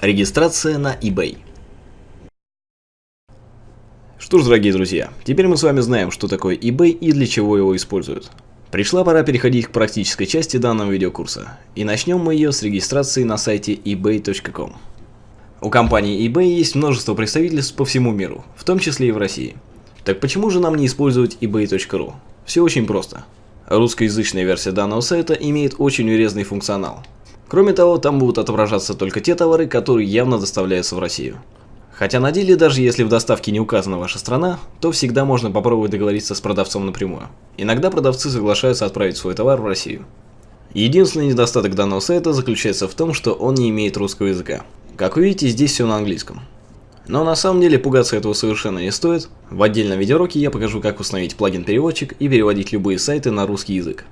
Регистрация на eBay. Что ж, дорогие друзья, теперь мы с вами знаем, что такое eBay и для чего его используют. Пришла пора переходить к практической части данного видеокурса. И начнем мы ее с регистрации на сайте ebay.com. У компании eBay есть множество представительств по всему миру, в том числе и в России. Так почему же нам не использовать ebay.ru? Все очень просто. Русскоязычная версия данного сайта имеет очень урезанный функционал. Кроме того, там будут отображаться только те товары, которые явно доставляются в Россию. Хотя на деле, даже если в доставке не указана ваша страна, то всегда можно попробовать договориться с продавцом напрямую. Иногда продавцы соглашаются отправить свой товар в Россию. Единственный недостаток данного сайта заключается в том, что он не имеет русского языка. Как вы видите, здесь все на английском. Но на самом деле пугаться этого совершенно не стоит. В отдельном видеоуроке я покажу, как установить плагин-переводчик и переводить любые сайты на русский язык.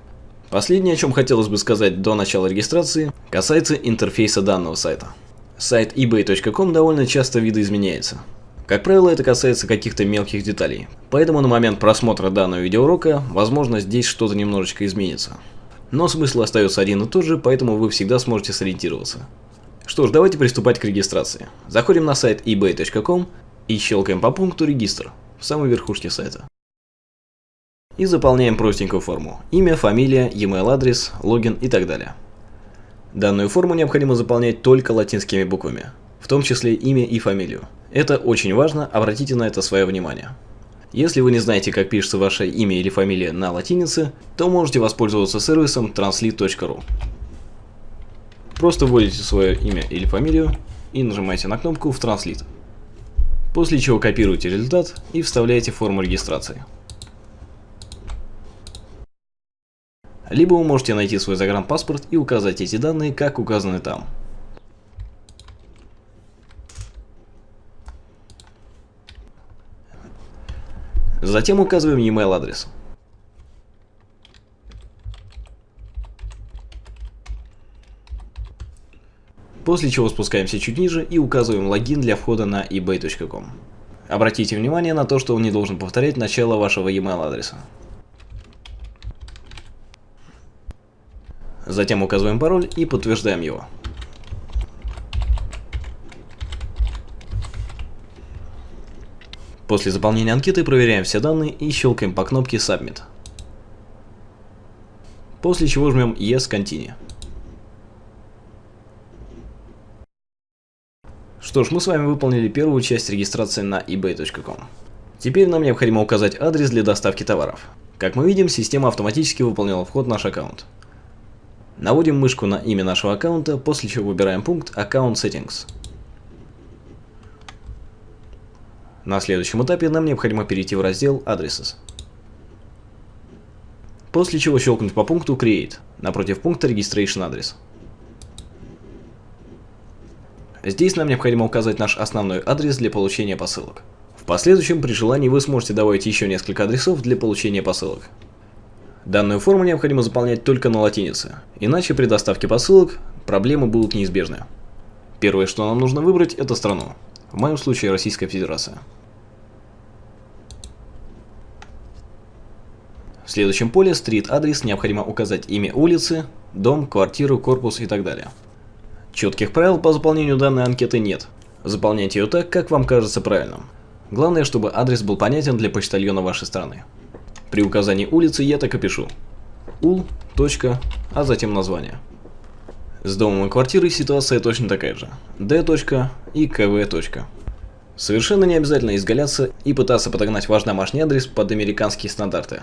Последнее, о чем хотелось бы сказать до начала регистрации, касается интерфейса данного сайта. Сайт ebay.com довольно часто видоизменяется. Как правило, это касается каких-то мелких деталей. Поэтому на момент просмотра данного видеоурока, возможно, здесь что-то немножечко изменится. Но смысл остается один и тот же, поэтому вы всегда сможете сориентироваться. Что ж, давайте приступать к регистрации. Заходим на сайт ebay.com и щелкаем по пункту «Регистр» в самой верхушке сайта и заполняем простенькую форму. Имя, фамилия, e-mail адрес, логин и так далее. Данную форму необходимо заполнять только латинскими буквами, в том числе имя и фамилию. Это очень важно, обратите на это свое внимание. Если вы не знаете, как пишется ваше имя или фамилия на латинице, то можете воспользоваться сервисом translate.ru. Просто вводите свое имя или фамилию и нажимаете на кнопку в Translate. После чего копируете результат и вставляете форму регистрации. Либо вы можете найти свой загранпаспорт и указать эти данные, как указаны там. Затем указываем e-mail адрес. После чего спускаемся чуть ниже и указываем логин для входа на ebay.com. Обратите внимание на то, что он не должен повторять начало вашего e-mail адреса. Затем указываем пароль и подтверждаем его. После заполнения анкеты проверяем все данные и щелкаем по кнопке Submit. После чего жмем Yes Continue. Что ж, мы с вами выполнили первую часть регистрации на ebay.com. Теперь нам необходимо указать адрес для доставки товаров. Как мы видим, система автоматически выполнила вход в наш аккаунт. Наводим мышку на имя нашего аккаунта, после чего выбираем пункт Account Settings. На следующем этапе нам необходимо перейти в раздел Addresses. После чего щелкнуть по пункту Create, напротив пункта Registration Address. Здесь нам необходимо указать наш основной адрес для получения посылок. В последующем, при желании, вы сможете добавить еще несколько адресов для получения посылок. Данную форму необходимо заполнять только на латинице, иначе при доставке посылок проблемы будут неизбежны. Первое, что нам нужно выбрать, это страну. В моем случае Российская Федерация. В следующем поле стрит-адрес необходимо указать имя улицы, дом, квартиру, корпус и так далее. Четких правил по заполнению данной анкеты нет. Заполняйте ее так, как вам кажется правильным. Главное, чтобы адрес был понятен для почтальона вашей страны. При указании улицы я так и пишу. ул. Точка, а затем название. С домом и квартирой ситуация точно такая же. d. и kv. Совершенно не обязательно изгаляться и пытаться подогнать ваш домашний адрес под американские стандарты.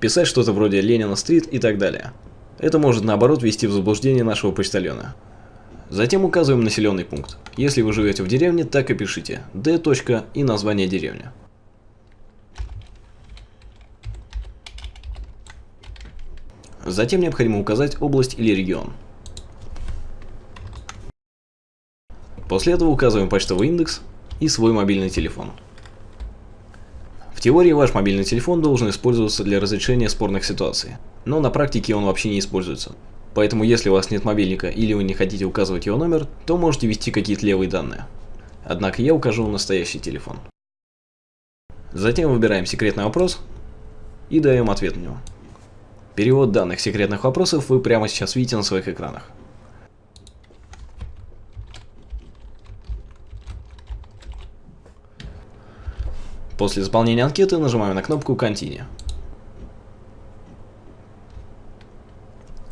Писать что-то вроде Ленина-стрит и так далее. Это может наоборот ввести в заблуждение нашего почтальона. Затем указываем населенный пункт. Если вы живете в деревне, так и пишите d. и название деревни. Затем необходимо указать область или регион. После этого указываем почтовый индекс и свой мобильный телефон. В теории ваш мобильный телефон должен использоваться для разрешения спорных ситуаций, но на практике он вообще не используется. Поэтому если у вас нет мобильника или вы не хотите указывать его номер, то можете ввести какие-то левые данные. Однако я укажу настоящий телефон. Затем выбираем секретный вопрос и даем ответ на него. Перевод данных секретных вопросов вы прямо сейчас видите на своих экранах. После заполнения анкеты нажимаем на кнопку «Continue».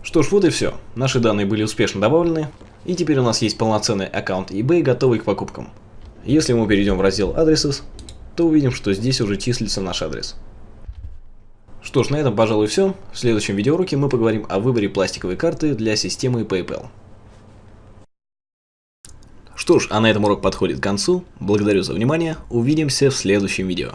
Что ж, вот и все. Наши данные были успешно добавлены, и теперь у нас есть полноценный аккаунт eBay, готовый к покупкам. Если мы перейдем в раздел «Addresses», то увидим, что здесь уже числится наш адрес. Что ж, на этом, пожалуй, все. В следующем видеоуроке мы поговорим о выборе пластиковой карты для системы PayPal. Что ж, а на этом урок подходит к концу. Благодарю за внимание. Увидимся в следующем видео.